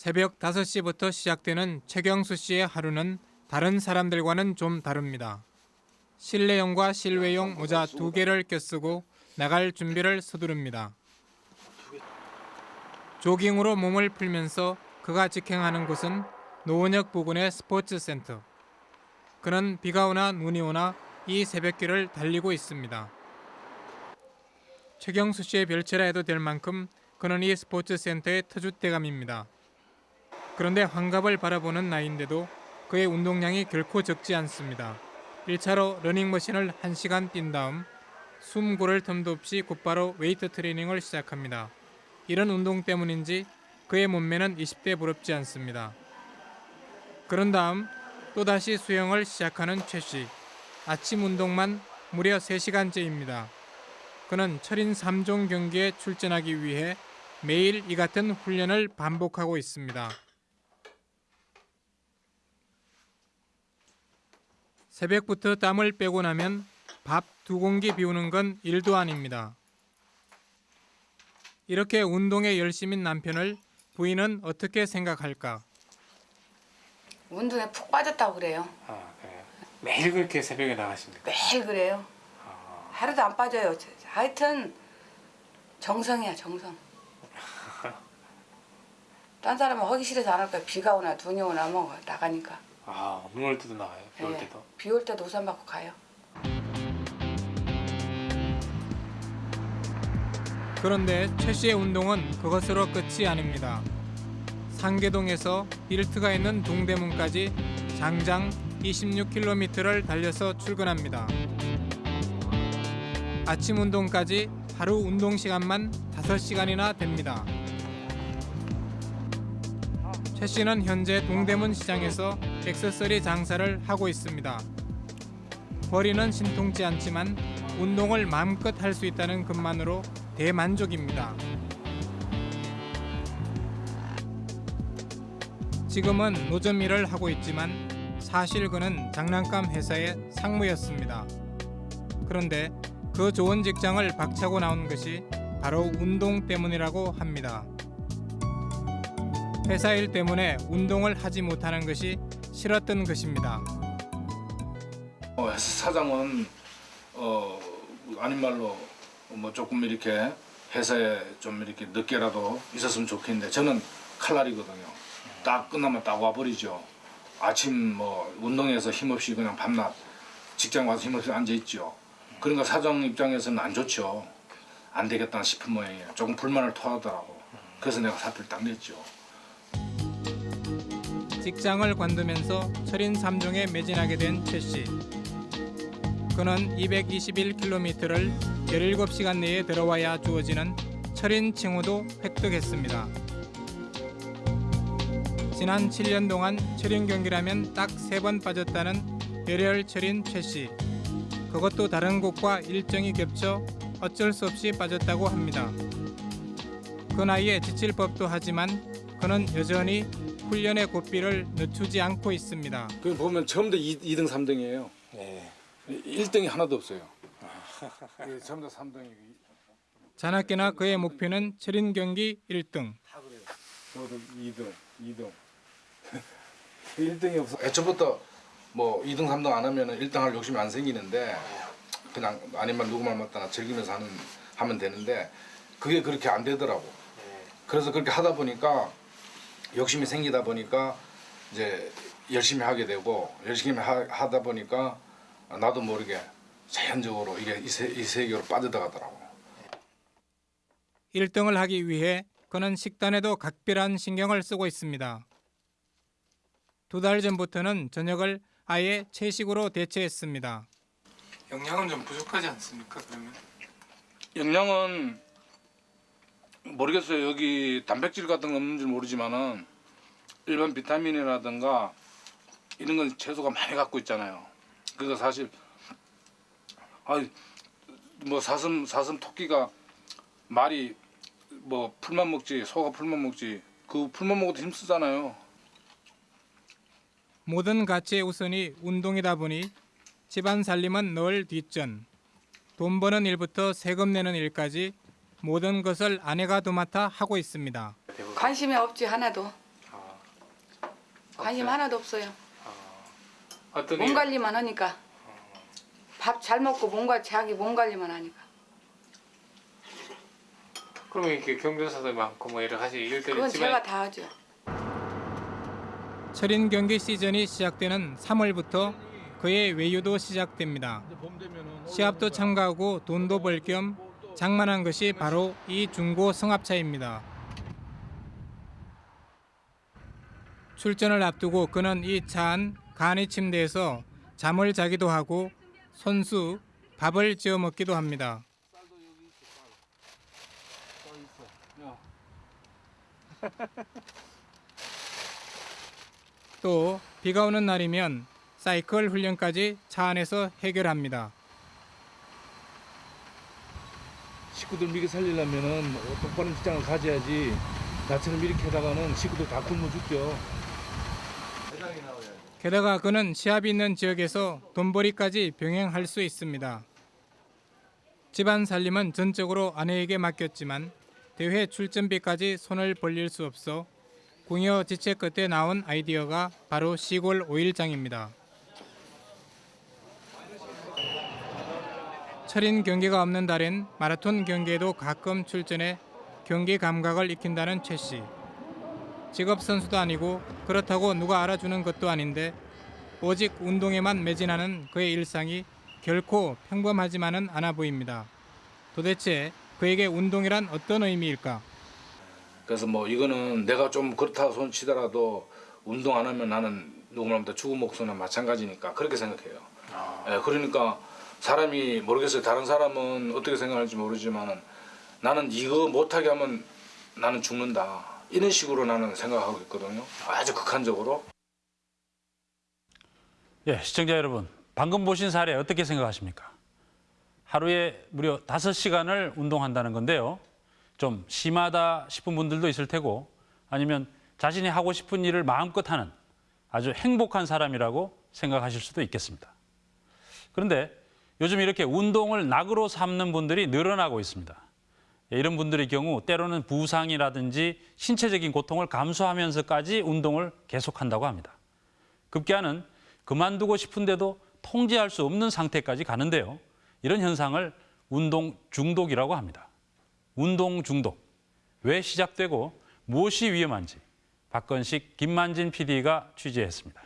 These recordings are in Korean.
새벽 5시부터 시작되는 최경수 씨의 하루는 다른 사람들과는 좀 다릅니다. 실내용과 실외용 모자 두 개를 껴쓰고 나갈 준비를 서두릅니다. 조깅으로 몸을 풀면서 그가 직행하는 곳은 노원역 부근의 스포츠 센터. 그는 비가 오나 눈이 오나 이 새벽길을 달리고 있습니다. 최경수 씨의 별채라 해도 될 만큼 그는 이 스포츠 센터의 터줏대감입니다. 그런데 환갑을 바라보는 나이인데도 그의 운동량이 결코 적지 않습니다. 1차로 러닝머신을 1시간 뛴 다음 숨 고를 틈도 없이 곧바로 웨이트 트레이닝을 시작합니다. 이런 운동 때문인지 그의 몸매는 20대 부럽지 않습니다. 그런 다음 또다시 수영을 시작하는 최 씨. 아침 운동만 무려 3시간째입니다. 그는 철인 3종 경기에 출전하기 위해 매일 이 같은 훈련을 반복하고 있습니다. 새벽부터 땀을 빼고 나면 밥 두 공기 비우는 건 일도 아닙니다. 이렇게 운동에 열심인 남편을 부인은 어떻게 생각할까? 운동에 푹 빠졌다고 그래요. 아, 그래요. 매일 그렇게 새벽에 나가십니까? 매일 그래요. 하루도 안 빠져요. 하여튼 정성이야 정성. 딴 사람은 하기 싫어서 안할 거야. 비가 오나 눈이 오나 뭐 나가니까. 아, 눈 올 때도 나가요. 예. 비올 때도 우산 받고 가요. 그런데 최 씨의 운동은 그것으로 끝이 아닙니다. 상계동에서 일트가 있는 동대문까지 장장 26km를 달려서 출근합니다. 아침 운동까지 하루 운동 시간만 5시간이나 됩니다. 최 씨는 현재 동대문 시장에서 액세서리 장사를 하고 있습니다. 벌이는 신통치 않지만 운동을 마음껏 할 수 있다는 것만으로 대만족입니다. 지금은 노점 일을 하고 있지만 사실 그는 장난감 회사의 상무였습니다. 그런데 그 좋은 직장을 박차고 나온 것이 바로 운동 때문이라고 합니다. 회사 일 때문에 운동을 하지 못하는 것이 싫었던 것입니다. 어, 사장은 어 아닌 말로 뭐 조금 이렇게 회사에 좀 이렇게 늦게라도 있었으면 좋겠는데 저는 칼날이거든요. 딱 끝나면 딱 와버리죠. 아침 뭐 운동해서 힘없이 그냥 밤낮 직장 와서 힘없이 앉아 있죠. 그러니까 사장 입장에서는 안 좋죠. 안 되겠다 싶은 모양이에요. 조금 불만을 토하더라고. 그래서 내가 사표를 딱 냈죠. 직장을 관두면서 철인 3종에 매진하게 된 최 씨. 그는 221km를 17시간 내에 들어와야 주어지는 철인 칭호도 획득했습니다. 지난 7년 동안 철인 경기라면 딱세번 빠졌다는 열혈 철인 최 씨. 그것도 다른 곳과 일정이 겹쳐 어쩔 수 없이 빠졌다고 합니다. 그 나이에 지칠 법도 하지만 그는 여전히 훈련의 고삐를 늦추지 않고 있습니다. 그 보면 처음부터 2, 등 3등이에요. 네. 1등이 하나도 없어요. 처음부터 3등이. 자나깨나 그의 목표는 철인 경기 1등. 저도 2등, 2등. 1등이 없어. 애초부터 뭐 2등, 3등 안 하면은 1등 할 욕심이 안 생기는데 그냥 아니면 누구 말 맞다나 즐기면서 하는 하면 되는데 그게 그렇게 안 되더라고. 그래서 그렇게 하다 보니까 욕심이 생기다 보니까 이제 열심히 하게 되고 열심히 하, 하다 보니까 나도 모르게 자연적으로 이게 이, 세, 이 세계로 빠져들어가더라고. 1등을 하기 위해 그는 식단에도 각별한 신경을 쓰고 있습니다. 두 달 전부터는 저녁을 아예 채식으로 대체했습니다. 영양은 좀 부족하지 않습니까? 그러면 영양은 모르겠어요. 여기 단백질 같은 거 없는지 모르지만은 일반 비타민이라든가 이런 건 채소가 많이 갖고 있잖아요. 그래서 사실 아뭐 사슴 사슴 토끼가 말이 뭐 풀만 먹지 소가 풀만 먹지 그 풀만 먹어도 힘쓰잖아요. 모든 가치의 우선이 운동이다 보니 집안 살림은 늘 뒷전. 돈 버는 일부터 세금 내는 일까지 모든 것을 아내가 도맡아 하고 있습니다. 관심이 없지 하나도. 아, 관심 없어요? 하나도 없어요. 어떤 몸 일? 관리만 하니까 밥잘 먹고 몸과 자기 몸 관리만 하니까 그러면 이렇게 경조사도 많고 뭐 여러 가지 일들이 그건 있지만 제가 다 하죠. 철인 경기 시즌이 시작되는 3월부터 그의 외유도 시작됩니다. 시합도 참가하고 돈도 벌 겸 장만한 것이 바로 이 중고 성합차입니다. 출전을 앞두고 그는 이 차 안 간이 침대에서 잠을 자기도 하고 손수 밥을 지어 먹기도 합니다. 또 비가 오는 날이면 사이클 훈련까지 차 안에서 해결합니다. 식구들 미리 살리려면은 똑바른 직장을 가져야지 나처럼 이렇게 하다가는 식구들 다 굶어 죽죠. 게다가 그는 시합이 있는 지역에서 돈벌이까지 병행할 수 있습니다. 집안 살림은 전적으로 아내에게 맡겼지만 대회 출전비까지 손을 벌릴 수 없어 궁여 지체 끝에 나온 아이디어가 바로 시골 오일장입니다. 철인 경기가 없는 달엔 마라톤 경기에도 가끔 출전해 경기 감각을 익힌다는 최 씨. 직업 선수도 아니고 그렇다고 누가 알아주는 것도 아닌데 오직 운동에만 매진하는 그의 일상이 결코 평범하지만은 않아 보입니다. 도대체 그에게 운동이란 어떤 의미일까? 그래서 뭐 이거는 내가 좀 그렇다 손 치더라도 운동 안 하면 나는 누구나보다 죽은 목숨이나 마찬가지니까 그렇게 생각해요. 예, 그러니까 사람이 모르겠어요. 다른 사람은 어떻게 생각할지 모르지만은 나는 이거 못하게 하면 나는 죽는다. 이런 식으로 나는 생각하고 있거든요. 아주 극한적으로. 예, 시청자 여러분, 방금 보신 사례 어떻게 생각하십니까? 하루에 무려 5시간을 운동한다는 건데요. 좀 심하다 싶은 분들도 있을 테고 아니면 자신이 하고 싶은 일을 마음껏 하는 아주 행복한 사람이라고 생각하실 수도 있겠습니다. 그런데 요즘 이렇게 운동을 낙으로 삼는 분들이 늘어나고 있습니다. 예, 이런 분들의 경우 때로는 부상이라든지 신체적인 고통을 감수하면서까지 운동을 계속한다고 합니다. 급기야는 그만두고 싶은데도 통제할 수 없는 상태까지 가는데요. 이런 현상을 운동 중독이라고 합니다. 운동 중독. 왜 시작되고 무엇이 위험한지 박건식, 김만진 PD가 취재했습니다.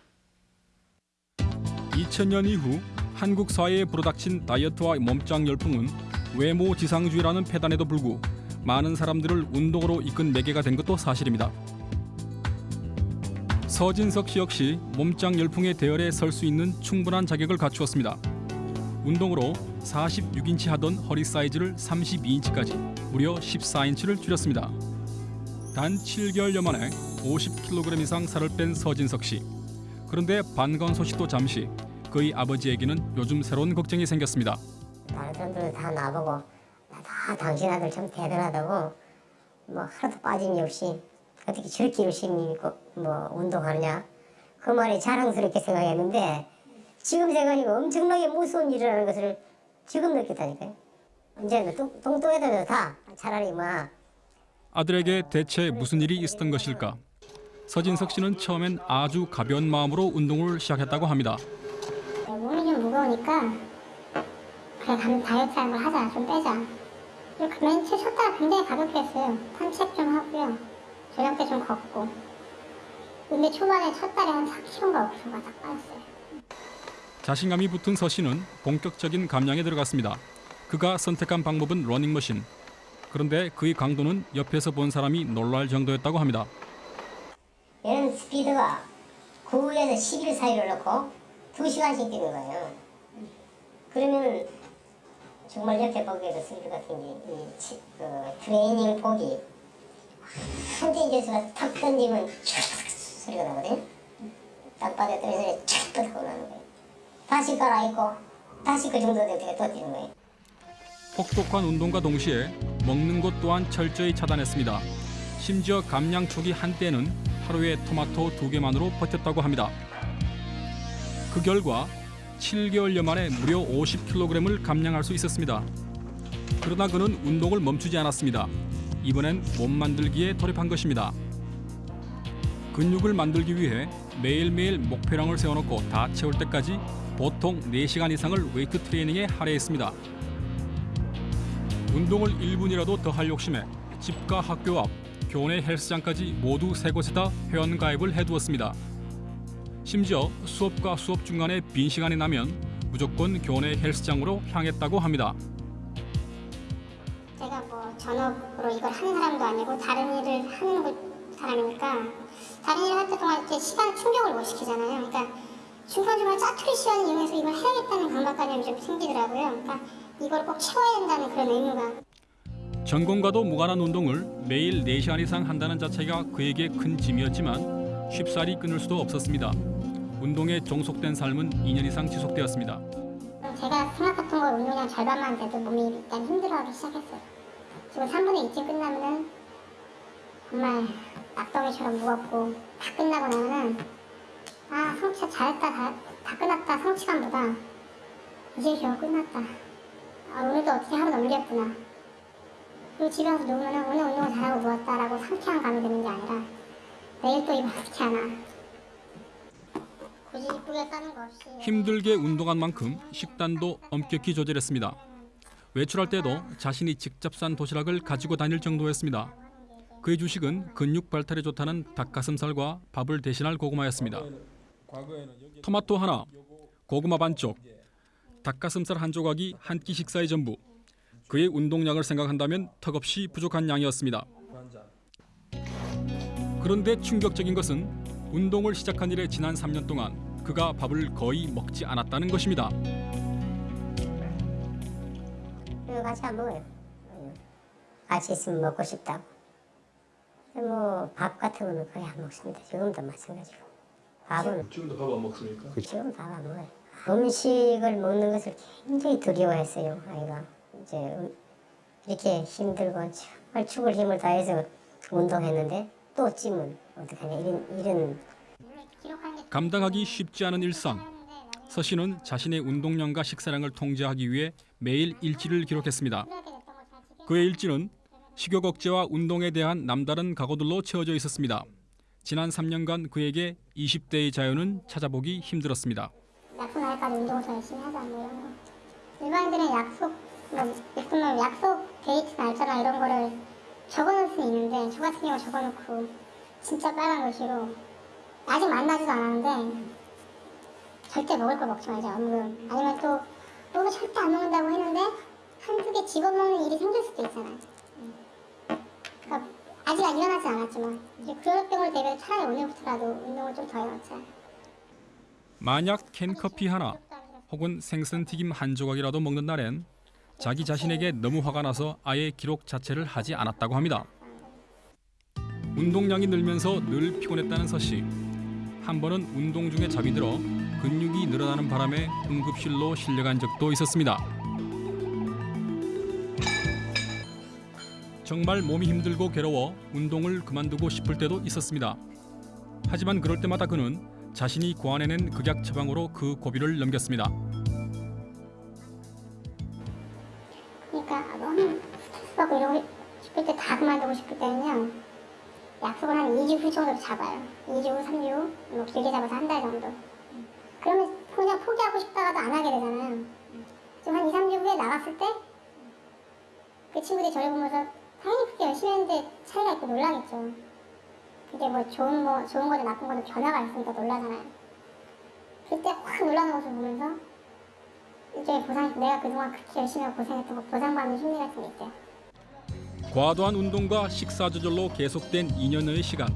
2000년 이후 한국 사회에 불어닥친 다이어트와 몸짱 열풍은 외모 지상주의라는 폐단에도 불구 많은 사람들을 운동으로 이끈 매개가 된 것도 사실입니다. 서진석 씨 역시 몸짱 열풍의 대열에 설 수 있는 충분한 자격을 갖추었습니다. 운동으로 46인치 하던 허리 사이즈를 32인치까지 무려 14인치를 줄였습니다. 단 7개월여 만에 50kg 이상 살을 뺀 서진석 씨. 그런데 반가운 소식도 잠시 그의 아버지에게는 요즘 새로운 걱정이 생겼습니다. 다른 사람들은 다 나보고 다 당신 아들 참 대단하다고 뭐 하나도 빠짐이 없이 어떻게 저렇게 열심히 뭐 운동하느냐 그 말이 자랑스럽게 생각했는데 지금 생각하니까 엄청나게 무서운 일이라는 것을 지금 느꼈다니까요. 이제는 똥- 똥똥해도 다 차라리 뭐 아들에게 대체 무슨 일이 있었던 것일까? 서진석 씨는 처음엔 아주 가벼운 마음으로 운동을 시작했다고 합니다. 무거우니까 그래 가면 다이어트 하는 걸 하자. 좀 빼자. 이렇게 맨체 쳤다가 굉장히 가볍게 했어요. 산책 좀 하고요. 저녁 때 좀 걷고. 근데 초반에 첫 달에 한 4kg인가 5kg가 딱 빠졌어요. 자신감이 붙은 서 씨는 본격적인 감량에 들어갔습니다. 그가 선택한 방법은 러닝머신. 그런데 그의 강도는 옆에서 본 사람이 놀랄 정도였다고 합니다. 얘는 스피드가 9에서 11 사이를 넣고 2시간씩 뛰는 거예요 그러면 정말 옆에 보기에도 스피드 같은 게 이, 치- 그 트레이닝 복이. 한대 교수가 탁 던지면 소리가 나거든요. 땅바닥에 떨어져서 촤악 하고 나는 거예요. 다시 갈아입고 다시 그 정도 될 때가 또 뛰는 거예요. 혹독한 운동과 동시에 먹는 것 또한 철저히 차단했습니다. 심지어 감량 초기 한때는 하루에 토마토 두 개만으로 버텼다고 합니다. 그 결과 7개월여 만에 무려 50kg을 감량할 수 있었습니다. 그러나 그는 운동을 멈추지 않았습니다. 이번엔 몸 만들기에 돌입한 것입니다. 근육을 만들기 위해 매일매일 목표량을 세워놓고 다 채울 때까지 보통 4시간 이상을 웨이트 트레이닝에 할애했습니다. 운동을 1분이라도 더 할 욕심에 집과 학교 앞, 교내 헬스장까지 모두 세 곳에다 회원 가입을 해두었습니다. 심지어 수업과 수업 중간에 빈 시간이 나면 무조건 교내 헬스장으로 향했다고 합니다. 제가 뭐 전업으로 이걸 하는 사람도 아니고 다른 일을 하는 거- 사람이니까 다른 일을 할 때 동안 이렇게 시간 충족을 못 시키잖아요. 그러니까 중간중간 짜투리 시간을 이용해서 이걸 해야겠다는 강박관념이 좀 생기더라고요. 그러니까 이걸 꼭 채워야 된다는 그런 의무가 전공과도 무관한 운동을 매일 4시간 이상 한다는 자체가 그에게 큰 짐이었지만 쉽사리 끊을 수도 없었습니다. 운동에 종속된 삶은 2년 이상 지속되었습니다. 제가 생각했던 거 운동량 절반만 돼도 몸이 일단 힘들어하기 시작했어요. 지금 3분의 2쯤 끝나면은 정말 낙덩이처럼 무겁고 다 끝나고 나면은 아 성취 잘했다 다, 다 끝났다 성취감보다 이제 겨우 끝났다. 아 오늘도 어떻게 하루 넘겼구나. 그리고 집에 와서 누우면은 오늘 운동을 잘하고 누웠다라고 상쾌한 감이 드는 게 아니라 힘들게 운동한 만큼 식단도 엄격히 조절했습니다. 외출할 때도 자신이 직접 산 도시락을 가지고 다닐 정도였습니다. 그의 주식은 근육 발달에 좋다는 닭가슴살과 밥을 대신할 고구마였습니다. 토마토 하나, 고구마 반쪽, 닭가슴살 한 조각이 한 끼 식사의 전부. 그의 운동량을 생각한다면 턱없이 부족한 양이었습니다. 그런데 충격적인 것은 운동을 시작한 이래 지난 3년 동안 그가 밥을 거의 먹지 않았다는 것입니다. 같이 안 먹어요. 같이 있으면 먹고 싶다고. 뭐 밥 같은 거는 거의 안 먹습니다. 지금도 마찬가지고. 밥은 지금도 밥 안 먹습니까? 지금 밥 안 먹어요. 음식을 먹는 것을 굉장히 두려워했어요. 아이가 이제 음, 이렇게 힘들고 정말 죽을 힘을 다해서 운동했는데 또 찜은 어떡하냐 이런 이런 감당하기 쉽지 않은 일상. 서 씨는 자신의 운동량과 식사량을 통제하기 위해 매일 일지를 기록했습니다. 그의 일지는 식욕 억제와 운동에 대한 남다른 각오들로 채워져 있었습니다. 지난 3년간 그에게 20대의 자유는 찾아보기 힘들었습니다. 약속 날까지 운동을 더 열심히 하자 뭐 이런 거. 일반인들은 약속 뭐 약속 데이트 날짜나 이런 거를 적어놓을 수 있는데 저 같은 경우 적어놓고 진짜 빨간 글씨로 아직 만나지도 않았는데 절대 먹을 거 먹지 말자 얼른 아니면 또 너무 절대 안 먹는다고 했는데 한두 개 집어먹는 일이 생길 수도 있잖아요 그러니까 아직 일어나지 않았지만 이제 경우를 대비해 차라리 오늘부터라도 운동을 좀 더 해놓자. 만약 캔커피 하나 혹은 생선튀김 한 조각이라도 먹는 날엔 자기 자신에게 너무 화가 나서 아예 기록 자체를 하지 않았다고 합니다. 운동량이 늘면서 늘 피곤했다는 서 씨. 한 번은 운동 중에 잠이 들어 근육이 늘어나는 바람에 응급실로 실려간 적도 있었습니다. 정말 몸이 힘들고 괴로워 운동을 그만두고 싶을 때도 있었습니다. 하지만 그럴 때마다 그는 자신이 고안해낸 극약 처방으로 그 고비를 넘겼습니다. 받고 이러고 싶을 때 다 그만두고 싶을 때는요 약속을 한 2주 후 정도 잡아요. 2주 후, 3주 후, 뭐 길게 잡아서 한 달 정도. 그러면 그냥 포기하고 싶다가도 안 하게 되잖아요. 좀 한 2, 3주 후에 나갔을 때 그 친구들이 저를 보면서 당연히 그렇게 열심히 했는데 차이가 있고 놀라겠죠. 그게 뭐 좋은 거, 좋은 거든 나쁜 거든 변화가 있으니까 놀라잖아요. 그때 확 놀라는 모습을 보면서 일종의 보상, 내가 그동안 그렇게 열심히 하고 고생했던 거 보상받는 심리 같은 게 있어요. 과도한 운동과 식사 조절로 계속된 2년여의 시간.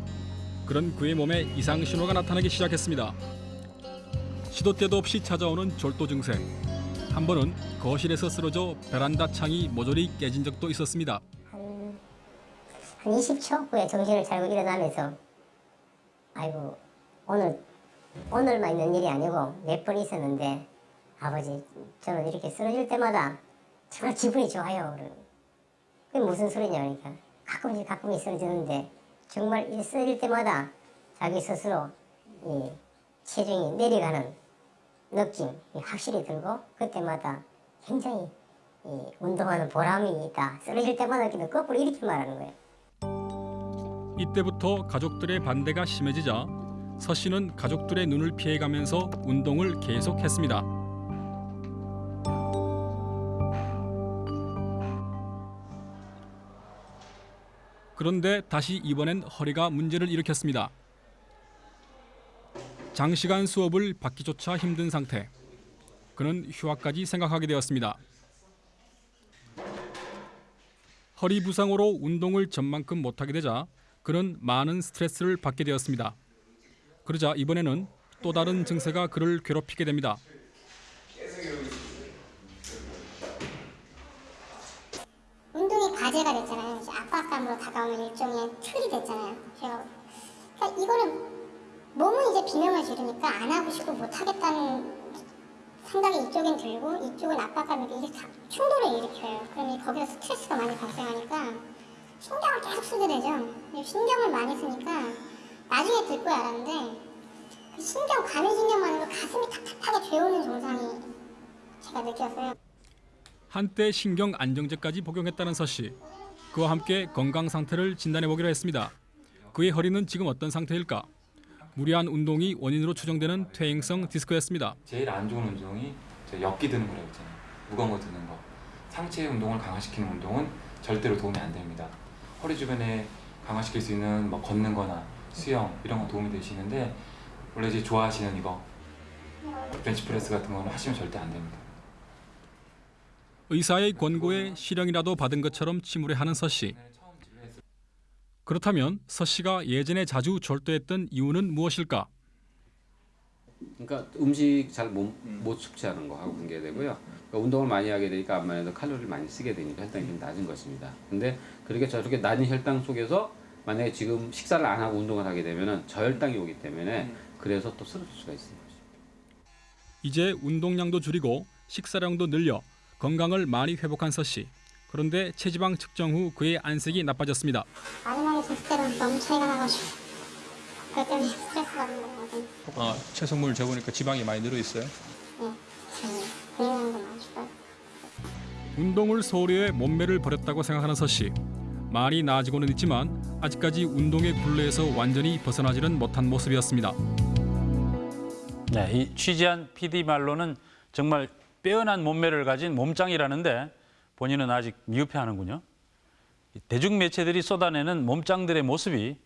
그런 그의 몸에 이상 신호가 나타나기 시작했습니다. 시도 때도 없이 찾아오는 졸도 증세. 한 번은 거실에서 쓰러져 베란다 창이 모조리 깨진 적도 있었습니다. 한, 한 20초 후에 정신을 차리고 일어나면서 아이고 오늘 오늘만 있는 일이 아니고 몇 번 있었는데 아버지 저는 이렇게 쓰러질 때마다 정말 기분이 좋아요. 그게 무슨 소리냐 그러니까 가끔씩 가끔씩 쓰러지는데 정말 이 쓰러질 때마다 자기 스스로 이 체중이 내려가는 느낌이 확실히 들고 그때마다 굉장히 이 운동하는 보람이 있다. 쓰러질 때마다 이렇게 거꾸로 이렇게 말하는 거예요. 이때부터 가족들의 반대가 심해지자 서 씨는 가족들의 눈을 피해가면서 운동을 계속했습니다. 그런데 다시 이번엔 허리가 문제를 일으켰습니다. 장시간 수업을 받기조차 힘든 상태. 그는 휴학까지 생각하게 되었습니다. 허리 부상으로 운동을 전만큼 못하게 되자 그는 많은 스트레스를 받게 되었습니다. 그러자 이번에는 또 다른 증세가 그를 괴롭히게 됩니다. 운동이 과제가 됐잖아요. 압박감으로 다가오는 일종의 틀이 됐잖아요. 제가 그러니까 이거는 몸은 이제 비명을 지르니까 안 하고 싶고 못 하겠다는 생각이 이쪽엔 들고 이쪽은 압박감이 이게 다 충돌을 일으켜요. 그러면 거기서 스트레스가 많이 발생하니까 신경을 계속 쓰게 되죠. 이 신경을 많이 쓰니까 나중에 듣고 알았는데 그 신경 가면신경만으로 가슴이 탁탁하게 죄오는 증상이 제가 느꼈어요. 한때 신경 안정제까지 복용했다는 서 씨. 그와 함께 건강 상태를 진단해 보기로 했습니다. 그의 허리는 지금 어떤 상태일까? 무리한 운동이 원인으로 추정되는 퇴행성 디스크였습니다. 제일 안 좋은 운동이 저 엮기 드는 거라고 있잖아요. 무거운 거 드는 거. 상체 운동을 강화시키는 운동은 절대로 도움이 안 됩니다. 허리 주변에 강화시킬 수 있는 뭐 걷는 거나 수영 이런 거 도움이 되시는데 원래 이제 좋아하시는 이거 벤치프레스 같은 거는 하시면 절대 안 됩니다. 의사의 권고에 실형이라도 받은 것처럼 침울해하는 서 씨. 그렇다면 서 씨가 예전에 자주 절도했던 이유는 무엇일까? 그러니까 음식 잘못 섭취하는 거하고 관계되고요. 그러니까 운동을 많이 하게 되니까 아무래도 칼로리를 많이 쓰게 되니까 혈당이 좀 낮은 것입니다. 근데 그렇게 저렇게 낮은 혈당 속에서 만약에 지금 식사를 안 하고 운동을 하게 되면은 저혈당이 오기 때문에 그래서 또 쓰러질 수가 있습니다. 이제 운동량도 줄이고 식사량도 늘려 건강을 많이 회복한 서 씨. 그런데 체지방 측정 후 그의 안색이 나빠졌습니다. 마지막에 졌을 때는 너무 차이가 나가지고 그것 때문에 스트레스 받는 거거든요. 아, 체성물 재보니까 지방이 많이 늘어 있어요. 네, 많이 줄어요. 운동을 소홀히 해 몸매를 버렸다고 생각하는 서 씨. 많이 나아지고는 있지만 아직까지 운동의 굴레에서 완전히 벗어나지는 못한 모습이었습니다. 네, 이 취재한 PD 말로는 정말 빼어난 몸매를 가진 몸짱이라는데 본인은 아직 미흡해하는군요. 이 대중 매체들이 쏟아내는 몸짱들의 모습이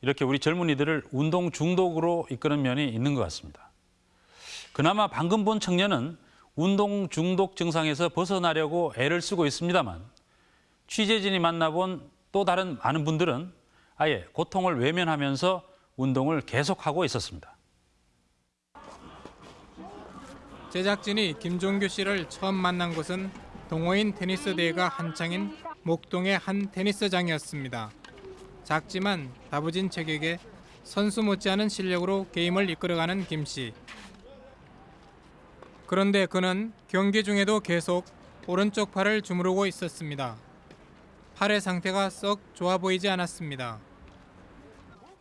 이렇게 우리 젊은이들을 운동 중독으로 이끄는 면이 있는 것 같습니다. 그나마 방금 본 청년은 운동 중독 증상에서 벗어나려고 애를 쓰고 있습니다만 취재진이 만나본 또 다른 많은 분들은 아예 고통을 외면하면서 운동을 계속하고 있었습니다. 제작진이 김종규 씨를 처음 만난 곳은 동호인 테니스 대회가 한창인 목동의 한 테니스장이었습니다. 작지만 다부진 체격에 선수 못지않은 실력으로 게임을 이끌어가는 김 씨. 그런데 그는 경기 중에도 계속 오른쪽 팔을 주무르고 있었습니다. 팔의 상태가 썩 좋아 보이지 않았습니다.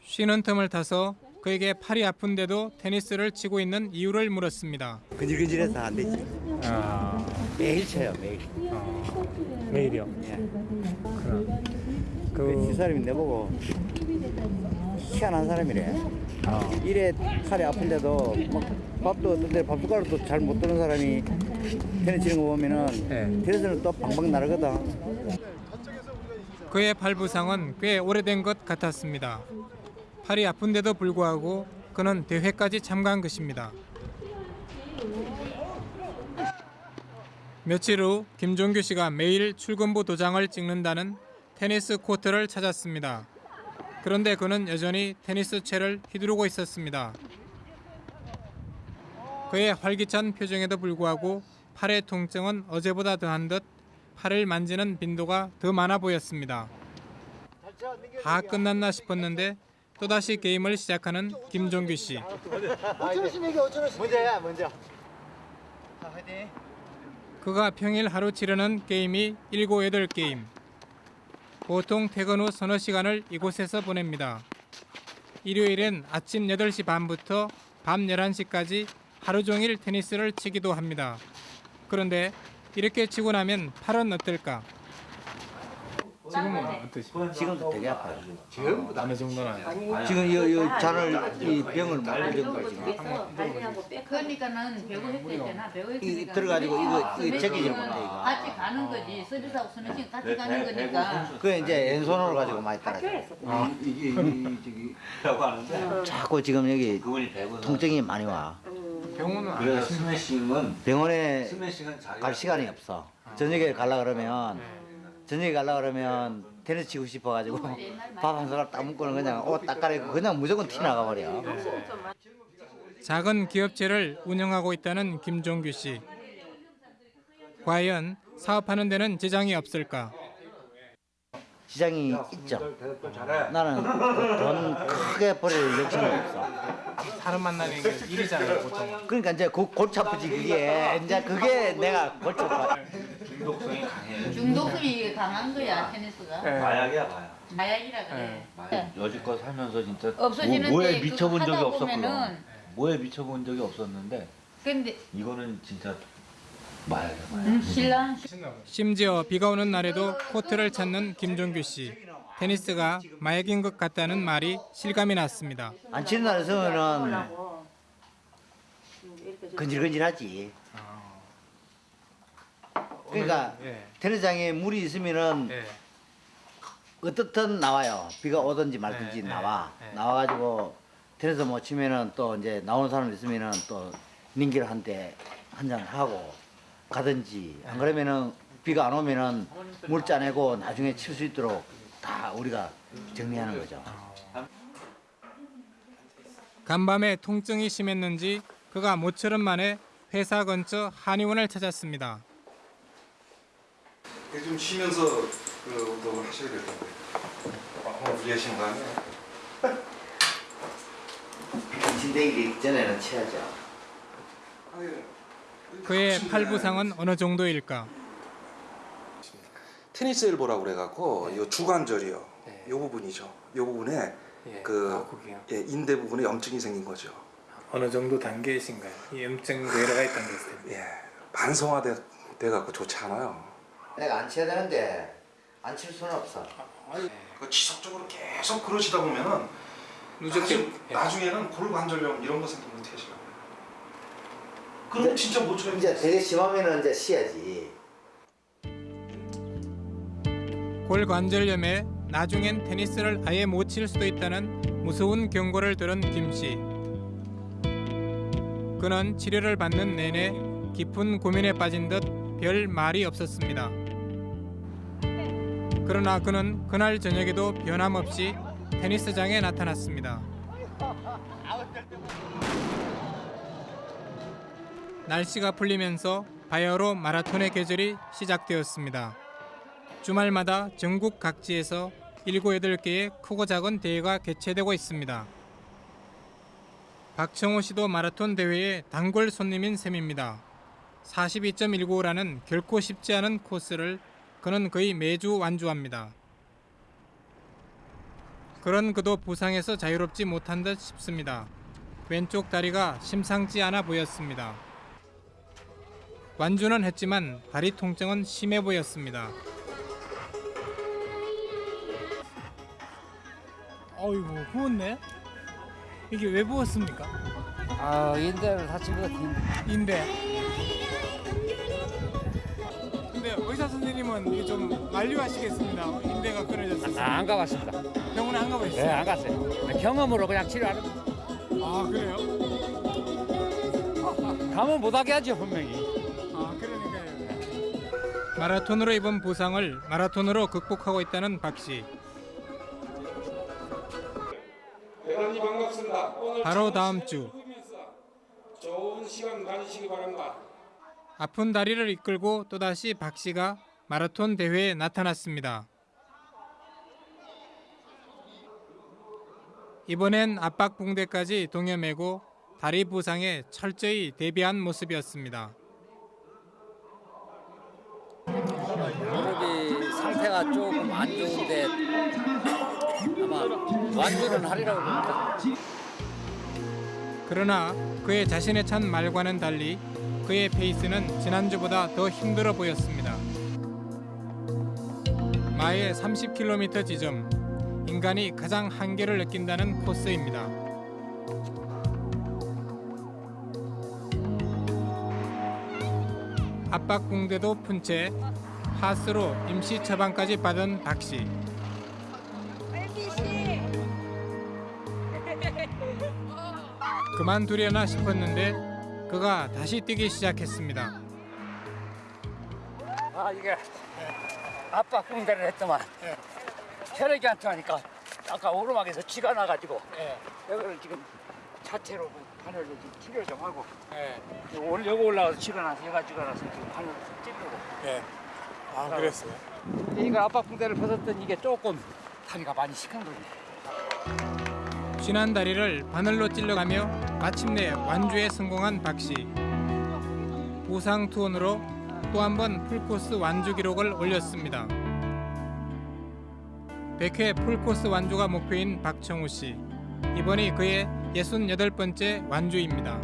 쉬는 틈을 타서 그에게 팔이 아픈데도 테니스를 치고 있는 이유를 물었습니다. 근질근질해서 안 되지. 매일 쳐요, 매일. 매일이요. 그 시사람이 내보고 희한한 사람이래. 이래 팔이 아픈데도 막 밥도 어떤 데 밥 숟가락도 잘 못 드는 사람이 테니스 치는 거 보면은 테니스는 또 방방 나르거든. 그의 발 부상은 꽤 오래된 것 같았습니다. 팔이 아픈데도 불구하고 그는 대회까지 참가한 것입니다. 며칠 후 김종규 씨가 매일 출근부 도장을 찍는다는 테니스 코트를 찾았습니다. 그런데 그는 여전히 테니스 채를 휘두르고 있었습니다. 그의 활기찬 표정에도 불구하고 팔의 통증은 어제보다 더한 듯 팔을 만지는 빈도가 더 많아 보였습니다. 다 끝났나 싶었는데 또다시 게임을 시작하는 김종규 씨. 먼저야, 먼저. 그가 평일 하루 치르는 게임이 7, 8게임. 보통 퇴근 후 서너 시간을 이곳에서 보냅니다. 일요일엔 아침 8시 반부터 밤 11시까지 하루 종일 테니스를 치기도 합니다. 그런데 이렇게 치고 나면 팔은 어떨까? 지금은 어떠시? 지금도 되게 아파요. 전부 어느 정도나? 지금 이, 이 잔을 이 병을 맞을 정도 지금 그러니까는 배구 했잖아. 배구 이 들어가지고 이거 이거 제끼지 못해 이거. 같이 가는 거지. 서비스하고 선생님 같이 가는 거니까. 그 이제 왼손으로 가지고 많이 따라줘. 아. 이게 이 저기 라고 하는데 자꾸 지금 여기 통증이 많이 와. 병원은 안 그래서 스매싱은 병원에 스매싱은 갈 시간이 없어. 저녁에 갈라 그러면 저녁에 갈라 그러면 테니스 치고 싶어가지고 밥한 숟갈 딱 먹고는 그냥 옷딱 갈아입고 그냥 무조건 티 나가 버려. 작은 기업체를 운영하고 있다는 김종규 씨. 과연 사업하는 데는 지장이 없을까? 시장이 있죠. 나는 돈 크게 버릴 욕심은 없어. 사람 만나는 게 일이잖아요 보통. 그러니까 이제 그 골치 아프지 그게 이제 그게 내가 골치 아파. 중독성이 강해. 중독성이 강한 거야 테니스가. 네. 마약이야 마약. 마약이라 그래. 네. 여지껏 살면서 진짜 없어지는데 뭐, 뭐에 그거 미쳐본 적이. 보면은- 뭐에 미쳐본 적이 없었는데 근데 이거는 진짜 마약. 음, 신랑 심지어 비가 오는 날에도 코트를 찾는 김종규 씨. 테니스가 마약인 것 같다는 말이 실감이 났습니다. 안 치는 날 있으면은 건질건질하지. 그러니까 예. 테니스장에 물이 있으면은 예. 어떻든 나와요. 비가 오든지 말든지 네, 나와. 네, 네. 나와가지고 테니스 못 치면은 또 이제 나오는 사람 있으면은 또 민기를 한테 한잔 하고 가든지 안 그러면은 비가 안 오면은 물 짜내고 나중에 칠 수 있도록 다 우리가 정리하는 거죠. 간밤에 통증이 심했는지 그가 모처럼 만에 회사 근처 한의원을 찾았습니다. 좀 쉬면서 그 운동을 하셔야 될 텐데. 오늘 무리 하신 거 아니에요? 진대기 전에는 쳐야죠. 그의 팔 부상은 어느 정도일까? 테니스 엘보라고 그래갖고 이 주관절이요. 이 부분이죠. 이 부분에 그 예, 인대 부분에 염증이 생긴 거죠. 어느 정도 단계이신가요? 이 염증 뇌라가 있다는 것을. 예, 만성화돼 돼갖고 좋지 않아요. 내가 안 쳐야 되는데 안 칠 수는 없어. 그 지속적으로 계속 그러시다 보면은 나중, 나중에는 골관절염 이런 거 생기면 하시려고 그럼 진짜 못 쳐요. 이제 되게 심하면은 이제 쉬야지. 골관절염에 나중엔 테니스를 아예 못 칠 수도 있다는 무서운 경고를 들은 김 씨. 그는 치료를 받는 내내 깊은 고민에 빠진 듯 별 말이 없었습니다. 그러나 그는 그날 저녁에도 변함없이 테니스장에 나타났습니다. 날씨가 풀리면서 바야흐로 마라톤의 계절이 시작되었습니다. 주말마다 전국 각지에서 7, 8개의 크고 작은 대회가 개최되고 있습니다. 박청호 씨도 마라톤 대회의 단골 손님인 셈입니다. 42.195라는 결코 쉽지 않은 코스를 그는 거의 매주 완주합니다. 그런 그도 부상에서 자유롭지 못한 듯 싶습니다. 왼쪽 다리가 심상치 않아 보였습니다. 완주는 했지만 다리 통증은 심해 보였습니다. 어이구 부었네. 이게 왜 부었습니까? 아 인대를 다친 것 같은데. 인대. 근데 의사 선생님은 좀 만류하시겠습니다. 인대가 끊어졌어요. 아, 안 가봤습니다. 병원에 안 가보셨어요? 네, 안 갔어요. 경험으로 그냥 치료하는. 아 그래요? 가면 못하게 하죠 분명히. 마라톤으로 입은 부상을 마라톤으로 극복하고 있다는 박 씨. 대단히 반갑습니다. 바로 다음 주 좋은 시간 가지시기 바랍니다. 아픈 다리를 이끌고 또다시 박 씨가 마라톤 대회에 나타났습니다. 이번엔 압박 붕대까지 동여매고 다리 부상에 철저히 대비한 모습이었습니다. 무릎이 상태가 조금 안 좋은데 아마 완주는 하리라고 봅니다. 그러나 그의 자신의 찬 말과는 달리 그의 페이스는 지난주보다 더 힘들어 보였습니다. 마의 30km 지점 인간이 가장 한계를 느낀다는 코스입니다. 압박 붕대도 푼 채 하스로 임시 처방까지 받은 박 씨. 그만두려나 싶었는데 그가 다시 뛰기 시작했습니다. 아 이게 아빠 붕대를 했더만 혈액이 안 통하니까 아까 오르막에서 쥐가 나가지고 여기를 지금 자체로 그 바늘로 치료 좀 하고 오늘 여기 올라가서 쥐가 나서 얘가 쥐가 나서 지금 바늘 찌르고 네. 아 그랬어요? 이거 아빠 붕대를 벗었더니 이게 조금 다리가 많이 거지 쥐난 다리를 바늘로 찔러가며 마침내 완주에 성공한 박 씨. 부상 투혼으로 또 한 번 풀코스 완주 기록을 올렸습니다. 100회 풀코스 완주가 목표인 박청우 씨. 이번이 그의 68번째 완주입니다.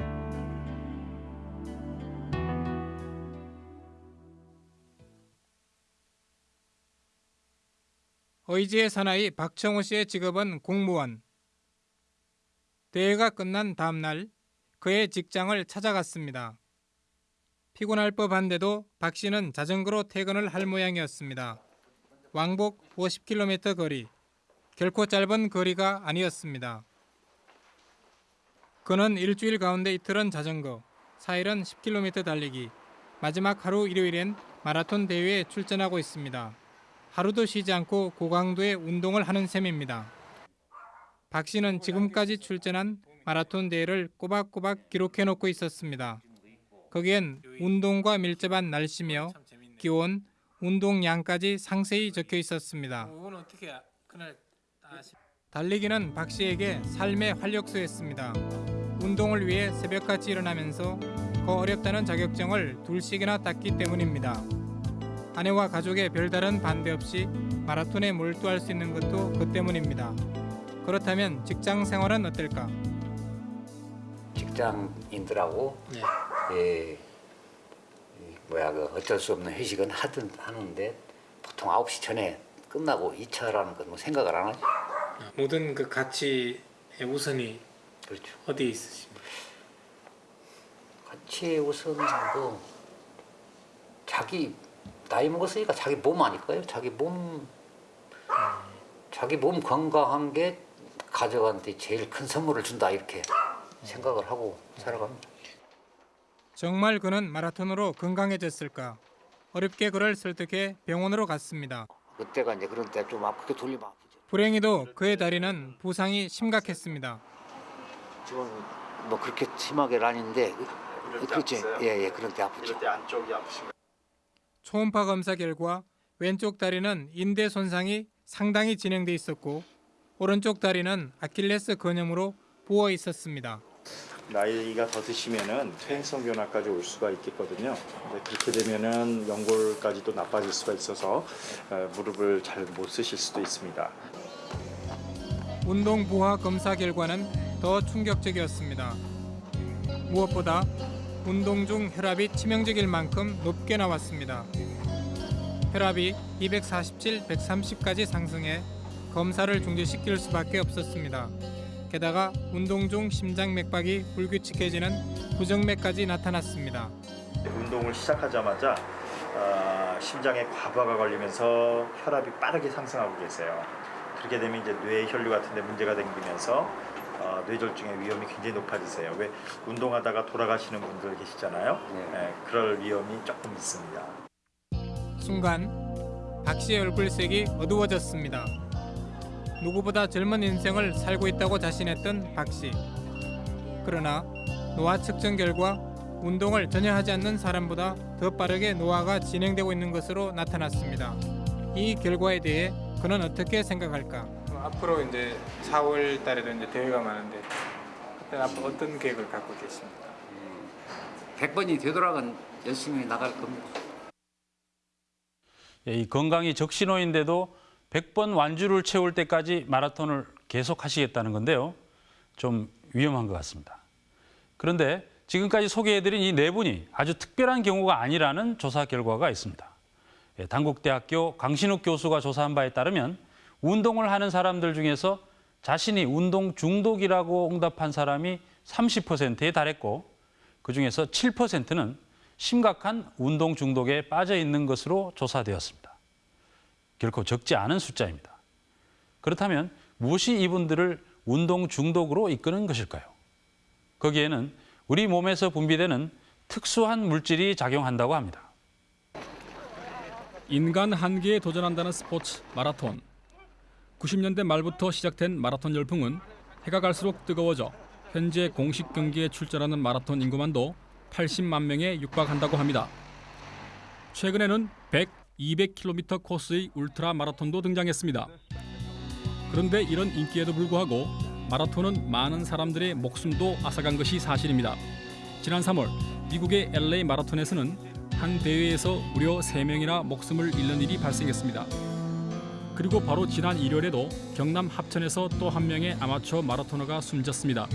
의지의 사나이 박청우 씨의 직업은 공무원. 대회가 끝난 다음 날 그의 직장을 찾아갔습니다. 피곤할 법한데도 박 씨는 자전거로 퇴근을 할 모양이었습니다. 왕복 50km 거리. 결코 짧은 거리가 아니었습니다. 그는 일주일 가운데 이틀은 자전거, 4일은 10km 달리기, 마지막 하루 일요일엔 마라톤 대회에 출전하고 있습니다. 하루도 쉬지 않고 고강도의 운동을 하는 셈입니다. 박 씨는 지금까지 출전한 마라톤 대회를 꼬박꼬박 기록해 놓고 있었습니다. 거기엔 운동과 밀접한 날씨며 기온, 운동량까지 상세히 적혀 있었습니다. 달리기는 박 씨에게 삶의 활력소였습니다. 운동을 위해 새벽같이 일어나면서 더 어렵다는 자격증을 둘씩이나 땄기 때문입니다. 아내와 가족의 별다른 반대 없이 마라톤에 몰두할 수 있는 것도 그 때문입니다. 그렇다면 직장 생활은 어떨까? 직장인들하고 예, 이 뭐야 그 어쩔 수 없는 회식은 하든 하는데 보통 9시 전에 끝나고 2차라는 건뭐 생각을 안 하죠. 모든 그 가치의 우선이 그렇죠. 어디에 있으십니까? 가치의 우선도 자기 나이 먹었으니까 자기 몸 아닐까요? 자기 몸 자기 몸 건강한 게 가족한테 제일 큰 선물을 준다 이렇게 생각을 하고 살아갑니다. 정말 그는 마라톤으로 건강해졌을까? 어렵게 그를 설득해 병원으로 갔습니다. 그때가 이제 그런 때 좀 아프게 돌리면 아프죠. 불행히도 그의 다리는 부상이 심각했습니다. 지금 뭐 그렇게 심하게는 아닌데 그렇죠. 예예 그런 때 아프죠. 이럴 때 안쪽이 아프신가요? 초음파 검사 결과 왼쪽 다리는 인대 손상이 상당히 진행돼 있었고 오른쪽 다리는 아킬레스 근염으로 부어 있었습니다. 나이가 더 드시면은 퇴행성 변화까지 올 수가 있겠거든요. 그렇게 되면은 연골까지도 나빠질 수가 있어서 어, 무릎을 잘 못 쓰실 수도 있습니다. 운동 부하 검사 결과는 더 충격적이었습니다. 무엇보다 운동 중 혈압이 치명적일 만큼 높게 나왔습니다. 혈압이 247, 130까지 상승해 검사를 중지시킬 수밖에 없었습니다. 게다가 운동 중 심장 맥박이 불규칙해지는 부정맥까지 나타났습니다. 운동을 시작하자마자 어, 심장에 과부하가 걸리면서 혈압이 빠르게 상승하고 계세요. 그렇게 되면 이제 뇌 혈류 같은 데 문제가 생기면서 어, 뇌졸중의 위험이 굉장히 높아지세요. 왜 운동하다가 돌아가시는 분들 계시잖아요. 예, 그럴 위험이 조금 있습니다. 순간 박 씨의 얼굴색이 어두워졌습니다. 누구보다 젊은 인생을 살고 있다고 자신했던 박 씨. 그러나 노화 측정 결과 운동을 전혀 하지 않는 사람보다 더 빠르게 노화가 진행되고 있는 것으로 나타났습니다. 이 결과에 대해 그는 어떻게 생각할까? 앞으로 이제 4월 달에도 이제 대회가 많은데 그때 앞으로 어떤 계획을 갖고 계십니까? 100번이 되돌아간 열심히 나갈 겁니다. 예, 이 건강이 적신호인데도 100번 완주를 채울 때까지 마라톤을 계속 하시겠다는 건데요. 좀 위험한 것 같습니다. 그런데 지금까지 소개해드린 이 네 분이 아주 특별한 경우가 아니라는 조사 결과가 있습니다. 예, 단국대학교 강신욱 교수가 조사한 바에 따르면 운동을 하는 사람들 중에서 자신이 운동 중독이라고 응답한 사람이 30%에 달했고 그중에서 7%는 심각한 운동 중독에 빠져 있는 것으로 조사되었습니다. 결코 적지 않은 숫자입니다. 그렇다면 무엇이 이분들을 운동 중독으로 이끄는 것일까요? 거기에는 우리 몸에서 분비되는 특수한 물질이 작용한다고 합니다. 인간 한계에 도전한다는 스포츠 마라톤. 90년대 말부터 시작된 마라톤 열풍은 해가 갈수록 뜨거워져 현재 공식 경기에 출전하는 마라톤 인구만도 80만 명에 육박한다고 합니다. 최근에는 100, 200km 코스의 울트라 마라톤도 등장했습니다. 그런데 이런 인기에도 불구하고 마라톤은 많은 사람들의 목숨도 앗아간 것이 사실입니다. 지난 3월 미국의 LA 마라톤에서는 한 대회에서 무려 3명이나 목숨을 잃는 일이 발생했습니다. 그리고 바로 지난 일요일에도 경남 합천에서 또 한 명의 아마추어 마라토너가 숨졌습니다.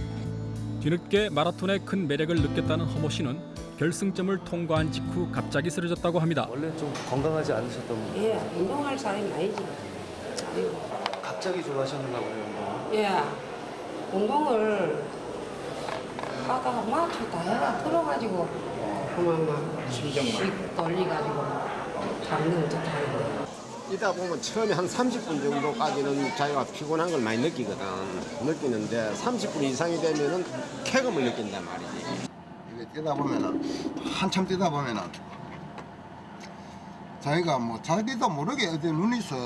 뒤늦게 마라톤의 큰 매력을 느꼈다는 허모 씨는 결승점을 통과한 직후 갑자기 쓰러졌다고 합니다. 원래 좀 건강하지 않으셨던 분? 예, 운동할 사람이 아니지. 갑자기 좋아하셨나 봐요. 예, 운동을 하다가 마초 다 해가 들어가지고 그만 막 심장 떨리가지고 잠든 듯 하는데. 이다 보면 처음에 한 30분 정도까지는 자기가 피곤한 걸 많이 느끼거든. 느끼는데 30분 이상이 되면은 쾌감을 느낀단 말이지. 이게 뛰다 보면은 한참 뛰다 보면은 자기가 뭐 자기도 모르게 어디 눈이 슬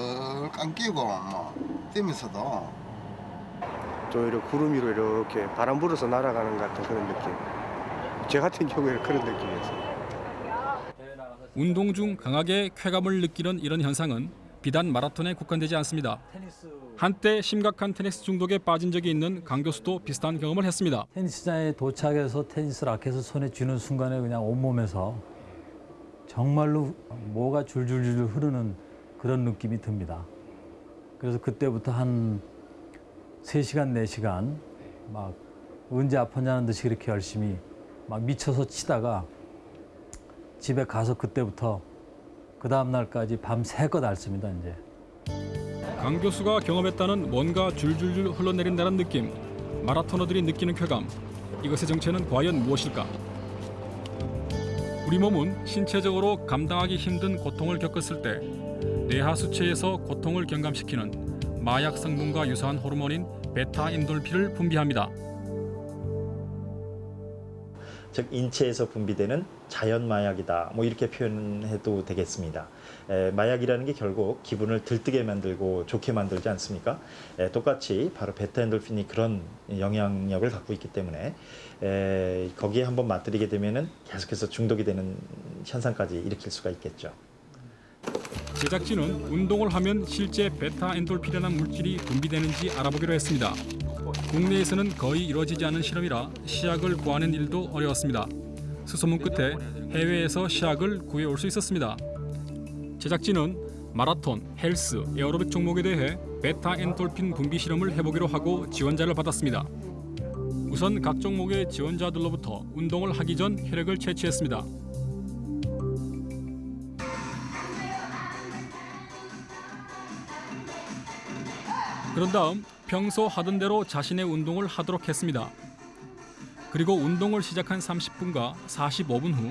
감기고 뭐 뛰면서도 좀 이렇게 구름 위로 이렇게 바람 불어서 날아가는 것 같은 그런 느낌. 제 같은 경우에는 그런 느낌이었어요. 운동 중 강하게 쾌감을 느끼는 이런 현상은 비단 마라톤에 국한되지 않습니다. 한때 심각한 테니스 중독에 빠진 적이 있는 강 교수도 비슷한 경험을 했습니다. 테니스장에 도착해서 테니스 라켓을 손에 쥐는 순간에 그냥 온몸에서 정말로 뭐가 줄줄줄 흐르는 그런 느낌이 듭니다. 그래서 그때부터 한 3시간, 4시간 막 언제 아프냐는 듯이 그렇게 열심히 막 미쳐서 치다가 집에 가서 그때부터 그 다음 날까지 밤새껏 앓습니다, 이제. 강 교수가 경험했다는 뭔가 줄줄줄 흘러내린다는 느낌, 마라토너들이 느끼는 쾌감, 이것의 정체는 과연 무엇일까? 우리 몸은 신체적으로 감당하기 힘든 고통을 겪었을 때 뇌하 수체에서 고통을 경감시키는 마약 성분과 유사한 호르몬인 베타 엔돌핀을 분비합니다. 즉 인체에서 분비되는 자연 마약이다. 뭐 이렇게 표현해도 되겠습니다. 에, 마약이라는 게 결국 기분을 들뜨게 만들고 좋게 만들지 않습니까? 에, 똑같이 바로 베타 엔돌핀이 그런 영향력을 갖고 있기 때문에 에, 거기에 한번 맞들이게 되면은 계속해서 중독이 되는 현상까지 일으킬 수가 있겠죠. 제작진은 운동을 하면 실제 베타 엔돌핀이라는 물질이 분비되는지 알아보기로 했습니다. 국내에서는 거의 이루어지지 않은 실험이라 시약을 구하는 일도 어려웠습니다. 수소문 끝에 해외에서 시약을 구해올 수 있었습니다. 제작진은 마라톤, 헬스, 에어로빅 종목에 대해 베타 엔돌핀 분비 실험을 해보기로 하고 지원자를 받았습니다. 우선 각 종목의 지원자들로부터 운동을 하기 전 혈액을 채취했습니다. 그런 다음 평소 하던 대로 자신의 운동을 하도록 했습니다. 그리고 운동을 시작한 30분과 45분 후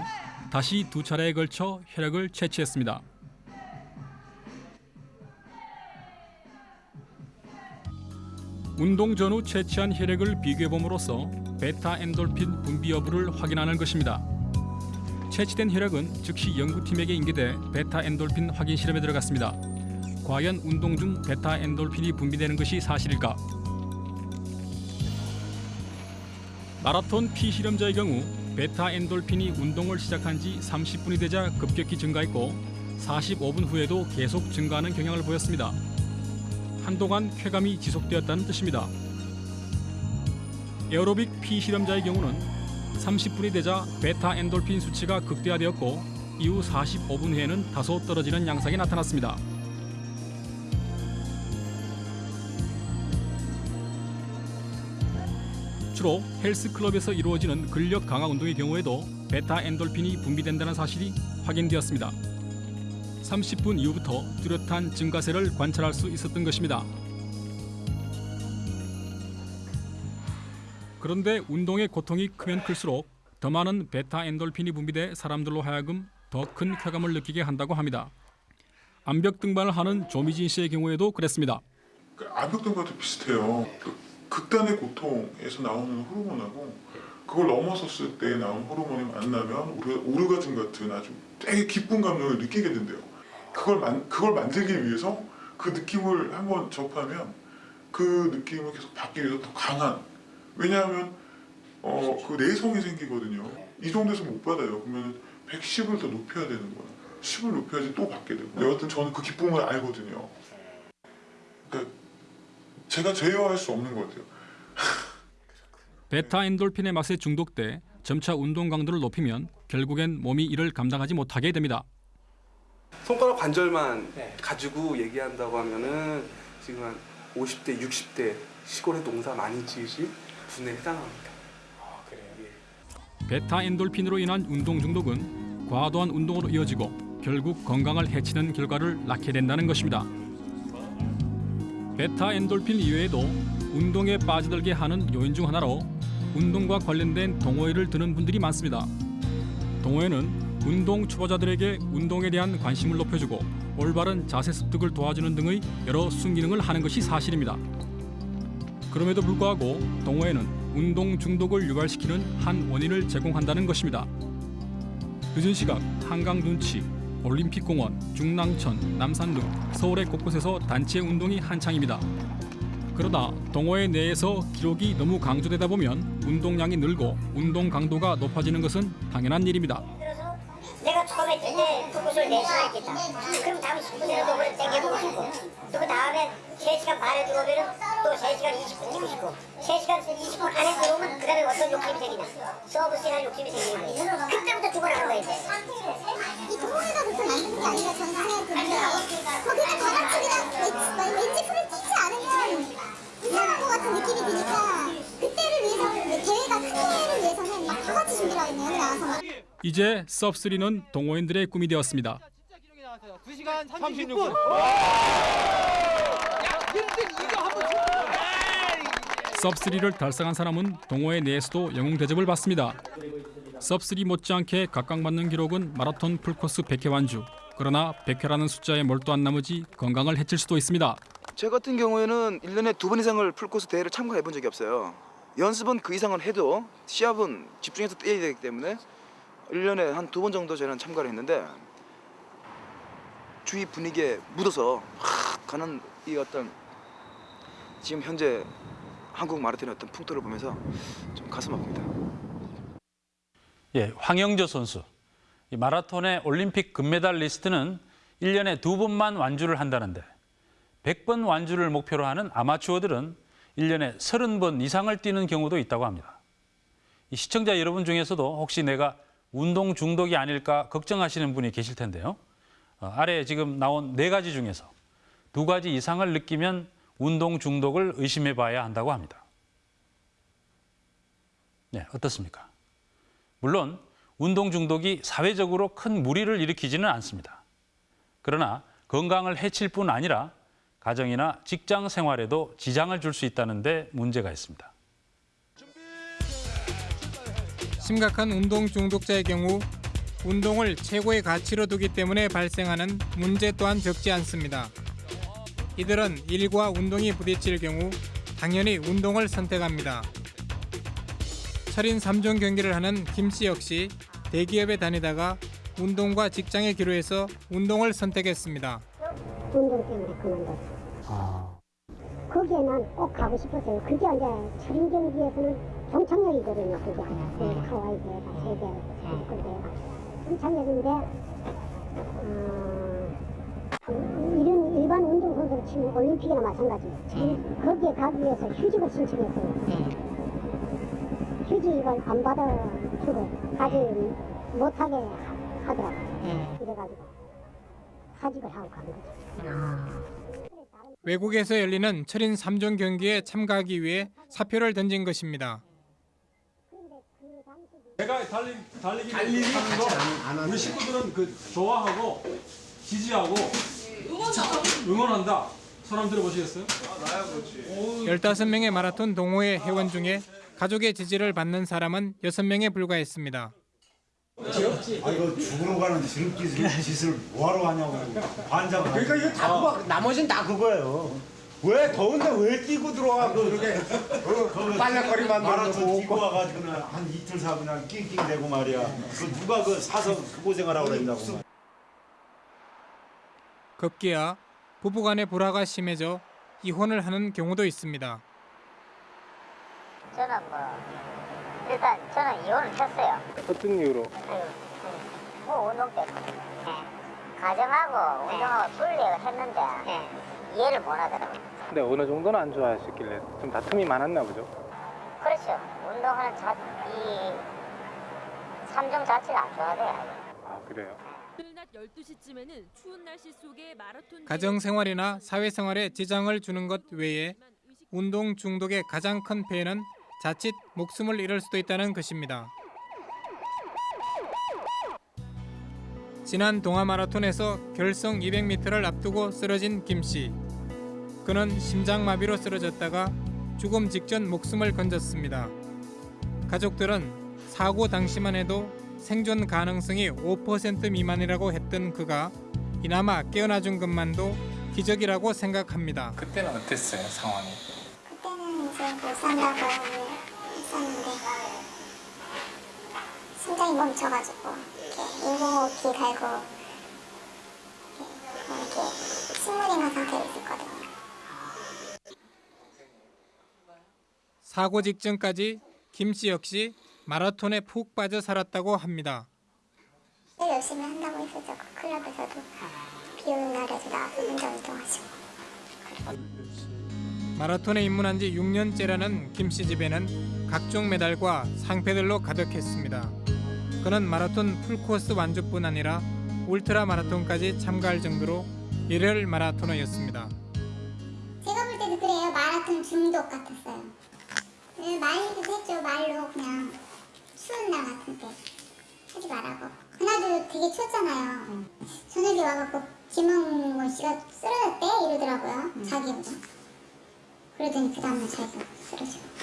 다시 두 차례에 걸쳐 혈액을 채취했습니다. 운동 전후 채취한 혈액을 비교해 봄으로써 베타 엔돌핀 분비 여부를 확인하는 것입니다. 채취된 혈액은 즉시 연구팀에게 인계돼 베타 엔돌핀 확인 실험에 들어갔습니다. 과연 운동 중 베타 엔돌핀이 분비되는 것이 사실일까? 마라톤 피실험자의 경우 베타 엔돌핀이 운동을 시작한 지 30분이 되자 급격히 증가했고 45분 후에도 계속 증가하는 경향을 보였습니다. 한동안 쾌감이 지속되었다는 뜻입니다. 에어로빅 피실험자의 경우는 30분이 되자 베타 엔돌핀 수치가 극대화되었고 이후 45분 후에는 다소 떨어지는 양상이 나타났습니다. 주로 헬스클럽에서 이루어지는 근력 강화 운동의 경우에도 베타 엔돌핀이 분비된다는 사실이 확인되었습니다. 30분 이후부터 뚜렷한 증가세를 관찰할 수 있었던 것입니다. 그런데 운동의 고통이 크면 클수록 더 많은 베타 엔돌핀이 분비돼 사람들로 하여금 더 큰 쾌감을 느끼게 한다고 합니다. 암벽 등반을 하는 조미진 씨의 경우에도 그랬습니다. 그 암벽 등반도 비슷해요. 그 극단의 고통에서 나오는 호르몬하고 그걸 넘어섰을 때 나오는 호르몬이 만나면 오르가즘 같은 아주 되게 기쁜 감정을 느끼게 된대요. 그걸 만 그걸 만들기 위해서 그 느낌을 한번 접하면 그 느낌을 계속 받기 위해서 더 강한 왜냐하면 어 그 내성이 생기거든요. 이 정도에서 못 받아요. 그러면 110을 더 높여야 되는 거야. 10을 높여야지 또 받게 되고. 여하튼 저는 그 기쁨을 알거든요. 그러니까 제가 제어할 수 없는 것 같아요. 베타 엔돌핀의 맛에 중독돼 점차 운동 강도를 높이면 결국엔 몸이 이를 감당하지 못하게 됩니다. 손가락 관절만 가지고 얘기한다고 하면은 지금 한 50대, 60대 시골에 농사 많이 지으신 분에 해당합니다. 베타 엔돌핀으로 인한 운동 중독은 과도한 운동으로 이어지고 결국 건강을 해치는 결과를 낳게 된다는 것입니다. 베타 엔돌핀 이외에도 운동에 빠져들게 하는 요인 중 하나로 운동과 관련된 동호회를 드는 분들이 많습니다. 동호회는 운동 초보자들에게 운동에 대한 관심을 높여주고 올바른 자세 습득을 도와주는 등의 여러 순기능을 하는 것이 사실입니다. 그럼에도 불구하고 동호회는 운동 중독을 유발시키는 한 원인을 제공한다는 것입니다. 늦은 시각 한강 둔치, 올림픽공원, 중랑천, 남산 등 서울의 곳곳에서 단체 운동이 한창입니다. 그러다 동호회 내에서 기록이 너무 강조되다 보면 운동량이 늘고 운동 강도가 높아지는 것은 당연한 일입니다. 처음에 때 풀코스를 4시간 했겠다. 그럼 다음 10분에는 그걸 땡겨보고 싶고 또그 다음에 3시간 반에 들어오면 또 3시간 20분 뛰고 싶고 3시간 20분 안에 들어오면 그 다음에 어떤 욕심이 생기나 서브스나 욕심이 생기는 거예요. 그때부터 죽어나는 거예요. 이 동호회가 그렇게 만드는 게 아니라 저는 생각이 거기는 다 같이 그냥 왠지 풀을 뛰지 않으면 이상한 것 같은 느낌이 드니까 그때를 위해서 대회를 위해서는 막 다 같이 준비를 하겠네요 나와서 막. 이제 섭3는 동호인들의 꿈이 되었습니다. 2시간 36분. 섭3를 달성한 사람은 동호회 내에서도 영웅 대접을 받습니다. 섭3 못지않게 각광받는 기록은 마라톤 풀코스 100회 완주. 그러나 100회라는 숫자에 몰두한 나머지 건강을 해칠 수도 있습니다. 저 같은 경우에는 1년에 두 번 이상을 풀코스 대회를 참가해 본 적이 없어요. 연습은 그 이상을 해도 시합은 집중해서 뛰어야 되기 때문에 1년에 한 두 번 정도 저는 참가를 했는데 주위 분위기에 묻어서 확 가는 이 어떤 지금 현재 한국 마라톤의 어떤 풍토를 보면서 좀 가슴 아픕니다. 예, 황영조 선수. 이 마라톤의 올림픽 금메달 리스트는 1년에 두 번만 완주를 한다는데 100번 완주를 목표로 하는 아마추어들은 1년에 30번 이상을 뛰는 경우도 있다고 합니다. 이 시청자 여러분 중에서도 혹시 내가 운동 중독이 아닐까 걱정하시는 분이 계실 텐데요. 어, 아래 지금 나온 네 가지 중에서 두 가지 이상을 느끼면 운동 중독을 의심해 봐야 한다고 합니다. 네, 어떻습니까? 물론 운동 중독이 사회적으로 큰 무리를 일으키지는 않습니다. 그러나 건강을 해칠 뿐 아니라 가정이나 직장 생활에도 지장을 줄 수 있다는 데 문제가 있습니다. 심각한 운동 중독자의 경우 운동을 최고의 가치로 두기 때문에 발생하는 문제 또한 적지 않습니다. 이들은 일과 운동이 부딪힐 경우 당연히 운동을 선택합니다. 철인 3종 경기를 하는 김 씨 역시 대기업에 다니다가 운동과 직장의 기로에서 운동을 선택했습니다. 운동 때문에 그만뒀어. 거기에 난꼭 가고 싶었어요. 그게 이제 철인 경기에서는 동창역이거든요. 그게 네, 하와이 대회가 세계 선수권 대회가 동창역인데 어, 이런 일반 운동 선수를 치면 올림픽이나 마찬가지. 거기에 가기 위해서 휴직을 신청했어요. 휴직 이걸 안 받아주고 가지 못하게 하더라고. 이래가지고 사직을 하고 간 거죠. 외국에서 열리는 철인 3종 경기에 참가하기 위해 사표를 던진 것입니다. 제가 달리 달리기 달리기 하는 거 안- 안 우리? 식구들은 그 좋아하고 지지하고 응원한다. 사람 들어보시겠어요? 15명의 마라톤 동호회 회원 중에 가족의 지지를 받는 사람은 6명에 불과했습니다. 아 이거 죽으러 가는 지름길 짓을 뭐하러 하냐고. 환장을 그러니까 이거 다 그거 나머지는 다 그거예요. 왜 더운데 왜 뛰고 들어와 그 그렇게 어, 빨래거리 마라톤 만들고 뛰고 와가지고는 한 이틀 사 그냥 낑낑 대고 말이야. 그 누가 그 사서 그 고생을 하고 그랬냐고. 급기야 부부간의 불화가 심해져 이혼을 하는 경우도 있습니다. 저는 뭐 일단 저는 이혼을 했어요. 어떤 이유로? 뭐 운동 때문에. 가정하고 운동하고 분리를 했는데 이해를 못 하더라고요. 근데 어느 정도는 안 좋아하셨길래 좀 다툼이 많았나 보죠? 그렇죠. 운동하는 자, 이 삼종 자체가 안 좋아돼요. 아 그래요? 오늘 낮 12시쯤에는 추운 날씨 속에 마라톤 가정 생활이나 사회 생활에 지장을 주는 것 외에 운동 중독의 가장 큰 폐해는 자칫 목숨을 잃을 수도 있다는 것입니다. 지난 동아 마라톤에서 결승 200m를 앞두고 쓰러진 김 씨. 그는 심장마비로 쓰러졌다가 죽음 직전 목숨을 건졌습니다. 가족들은 사고 당시만 해도 생존 가능성이 5% 미만이라고 했던 그가 이나마 깨어나준 것만도 기적이라고 생각합니다. 그때는 어땠어요 상황이? 그때는 이제 못 산다고 했었는데 심장이 멈춰가지고 이렇게 인공호흡기 달고 이렇게, 식물인간 상태로 있었거든요. 사고 직전까지 김 씨 역시 마라톤에 푹 빠져 살았다고 합니다. 일 열심히 한다고 했었죠. 그 클럽에서도 비 오는 날에도 나와서 혼자 운동하시고. 마라톤에 입문한 지 6년째라는 김 씨 집에는 각종 메달과 상패들로 가득했습니다. 그는 마라톤 풀코스 완주뿐 아니라 울트라 마라톤까지 참가할 정도로 일열 마라토너였습니다. 제가 볼 때도 그래요. 마라톤 중독 같았어요. 네, 말리기도 했죠. 말로 그냥 추운 날 같은 때 하지 말라고. 그날도 되게 추웠잖아요. 저녁에 와갖고 김영곤 씨가 쓰러졌대 이러더라고요. 자기 혼자. 그러더니 그 다음날 자기가 쓰러지고.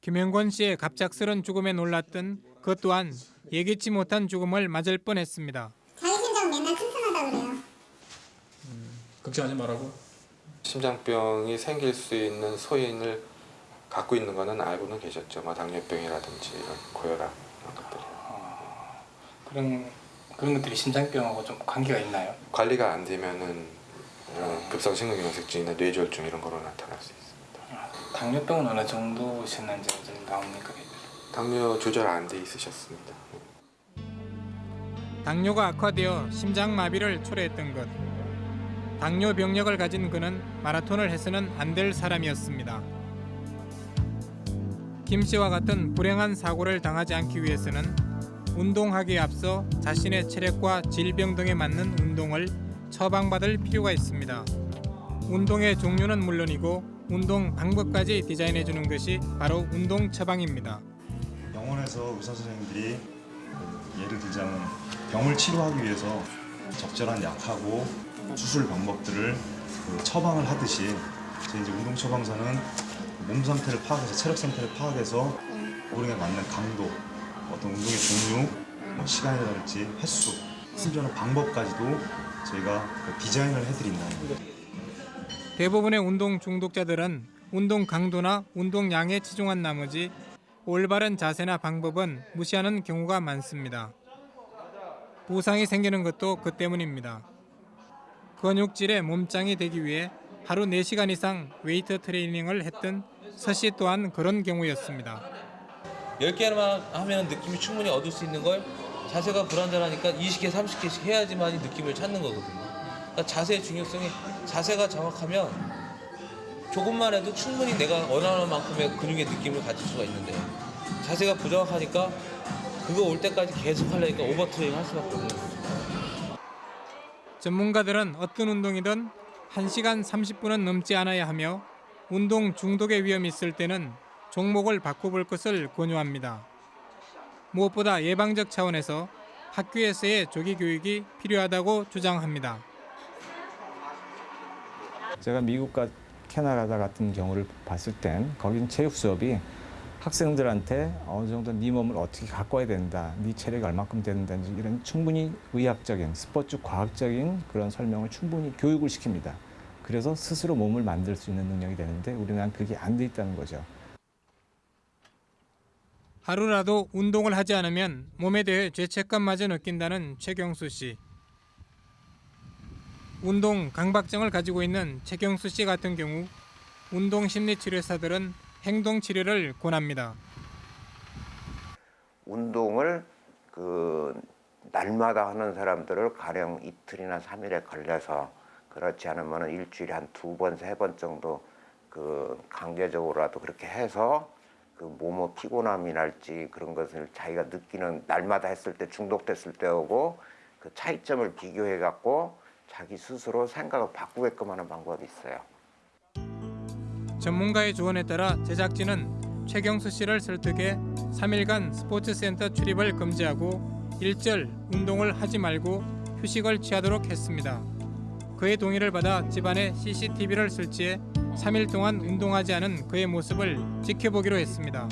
김영권 씨의 갑작스런 죽음에 놀랐던 그 또한 예기치 못한 죽음을 맞을 뻔했습니다. 자기 심장 맨날 튼튼하다 그래요. 걱정하지 말라고? 심장병이 생길 수 있는 소인을 갖고 있는 거는 알고는 계셨죠. 뭐 당뇨병이라든지 이런 고혈압 이런 것들이. 그런 그런 것들이 심장병하고 좀 관계가 있나요? 관리가 안 되면은 어, 급성 심근경색증이나 뇌졸중 이런 거로 나타날 수 있습니다. 당뇨병은 어느 정도셨는지 좀 나옵니까? 당뇨 조절 안 돼 있으셨습니다. 당뇨가 악화되어 심장 마비를 초래했던 것. 당뇨 병력을 가진 그는 마라톤을 해서는 안 될 사람이었습니다. 김 씨와 같은 불행한 사고를 당하지 않기 위해서는 운동하기에 앞서 자신의 체력과 질병 등에 맞는 운동을 처방받을 필요가 있습니다. 운동의 종류는 물론이고 운동 방법까지 디자인해 주는 것이 바로 운동 처방입니다. 병원에서 의사 선생님들이 그 예를 들자면 병을 치료하기 위해서 적절한 약하고 수술 방법들을 그 처방을 하듯이 제 이제 운동 처방사는 몸 상태를 파악해서 체력 상태를 파악해서 그에 맞는 강도, 어떤 운동의 종류, 뭐 시간이라든지 횟수, 심지어는 방법까지도 저희가 그 디자인을 해드린다는 거예요. 대부분의 운동 중독자들은 운동 강도나 운동량에 치중한 나머지 올바른 자세나 방법은 무시하는 경우가 많습니다. 부상이 생기는 것도 그 때문입니다. 근육질의 몸짱이 되기 위해 하루 4시간 이상 웨이트 트레이닝을 했던 서씨 또한 그런 경우였습니다. 10개만 하면 느낌이 충분히 얻을 수 있는 걸 자세가 불안전하니까 20개, 30개씩 해야지만 이 느낌을 찾는 거거든요. 그러니까 자세의 중요성이 자세가 정확하면 조금만 해도 충분히 내가 원하는 만큼의 근육의 느낌을 가질 수가 있는데 자세가 부정확하니까 그거 올 때까지 계속 하려니까 오버트레이닝 할 수밖에 없는 거죠. 전문가들은 어떤 운동이든 1시간 30분은 넘지 않아야 하며 운동 중독의 위험이 있을 때는 종목을 바꿔볼 것을 권유합니다. 무엇보다 예방적 차원에서 학교에서의 조기 교육이 필요하다고 주장합니다. 제가 미국과 캐나다 같은 경우를 봤을 땐 거긴 체육 수업이 학생들한테 어느 정도 네 몸을 어떻게 가꿔야 된다, 네 체력이 얼마큼 된다든지 이런 충분히 의학적인 스포츠 과학적인 그런 설명을 충분히 교육을 시킵니다. 그래서 스스로 몸을 만들 수 있는 능력이 되는데 우리나라는 그게 안 돼 있다는 거죠. 하루라도 운동을 하지 않으면 몸에 대해 죄책감마저 느낀다는 최경수 씨. 운동 강박증을 가지고 있는 최경수 씨 같은 경우 운동 심리 치료사들은 행동 치료를 권합니다. 운동을 그 날마다 하는 사람들을 가령 이틀이나 삼일에 걸려서 그렇지 않으면 일주일에 한 두 번, 세 번 정도 그 강제적으로라도 그렇게 해서 그 몸의 피곤함이랄지 그런 것을 자기가 느끼는 날마다 했을 때 중독됐을 때하고 그 차이점을 비교해 갖고 자기 스스로 생각을 바꾸게끔 하는 방법이 있어요. 전문가의 조언에 따라 제작진은 최경수 씨를 설득해 3일간 스포츠센터 출입을 금지하고 일절 운동을 하지 말고 휴식을 취하도록 했습니다. 그의 동의를 받아 집안에 CCTV를 설치해 3일 동안 운동하지 않은 그의 모습을 지켜보기로 했습니다.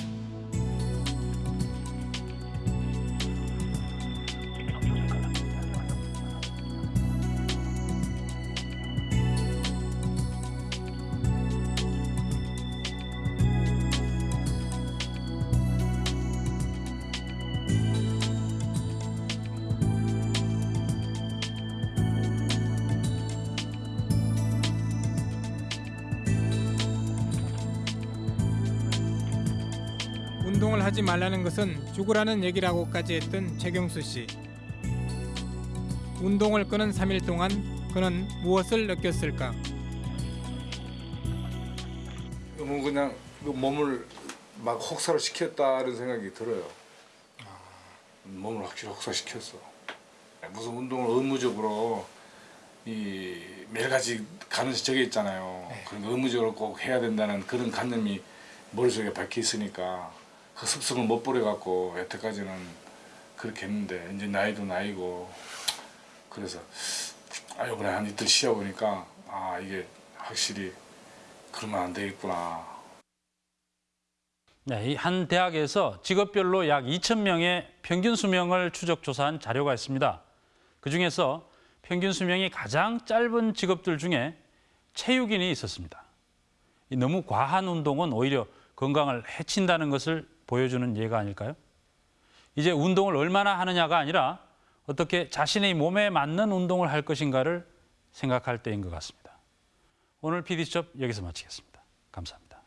하지 말라는 것은 죽으라는 얘기라고까지 했던 최경수 씨. 운동을 끊은 3일 동안 그는 무엇을 느꼈을까? 너무 그냥 그 몸을 막 혹사를 시켰다는 생각이 들어요. 몸을 확실히 혹사시켰어. 무슨 운동을 의무적으로 이 매일같이 가는 저게 있잖아요. 그런 의무적으로 꼭 해야 된다는 그런 관념이 머릿속에 박혀 있으니까 그 습성을 못 버려갖고 여태까지는 그렇게 했는데 이제 나이도 나이고 그래서 아 이번에 한 이틀 쉬어 보니까 아 이게 확실히 그러면 안 되겠구나 네, 이한 대학에서 직업별로 약 2천 명의 평균 수명을 추적 조사한 자료가 있습니다. 그 중에서 평균 수명이 가장 짧은 직업들 중에 체육인이 있었습니다. 이 너무 과한 운동은 오히려 건강을 해친다는 것을 보여주는 예가 아닐까요? 이제 운동을 얼마나 하느냐가 아니라 어떻게 자신의 몸에 맞는 운동을 할 것인가를 생각할 때인 것 같습니다. 오늘 PD수첩 여기서 마치겠습니다. 감사합니다.